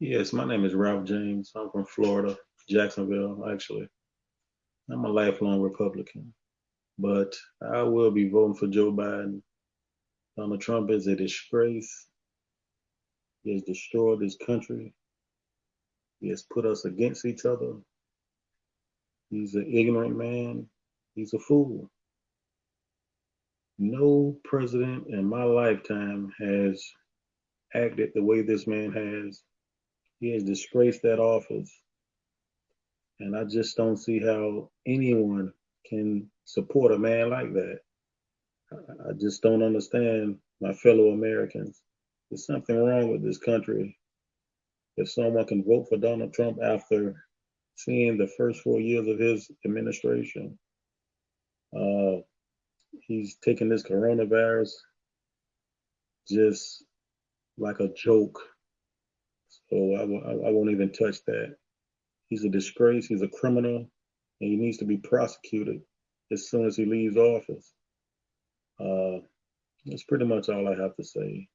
Yes, my name is Ralph James. I'm from Florida, Jacksonville, actually. I'm a lifelong Republican, but I will be voting for Joe Biden. Donald Trump is a disgrace. He has destroyed this country. He has put us against each other. He's an ignorant man. He's a fool. No president in my lifetime has acted the way this man has. He has disgraced that office. And I just don't see how anyone can support a man like that. I just don't understand my fellow Americans. There's something wrong with this country. If someone can vote for Donald Trump after seeing the first four years of his administration, uh, he's taking this coronavirus just like a joke. So I, won't even touch that. He's a disgrace. He's a criminal, and he needs to be prosecuted as soon as he leaves office. Uh, that's pretty much all I have to say.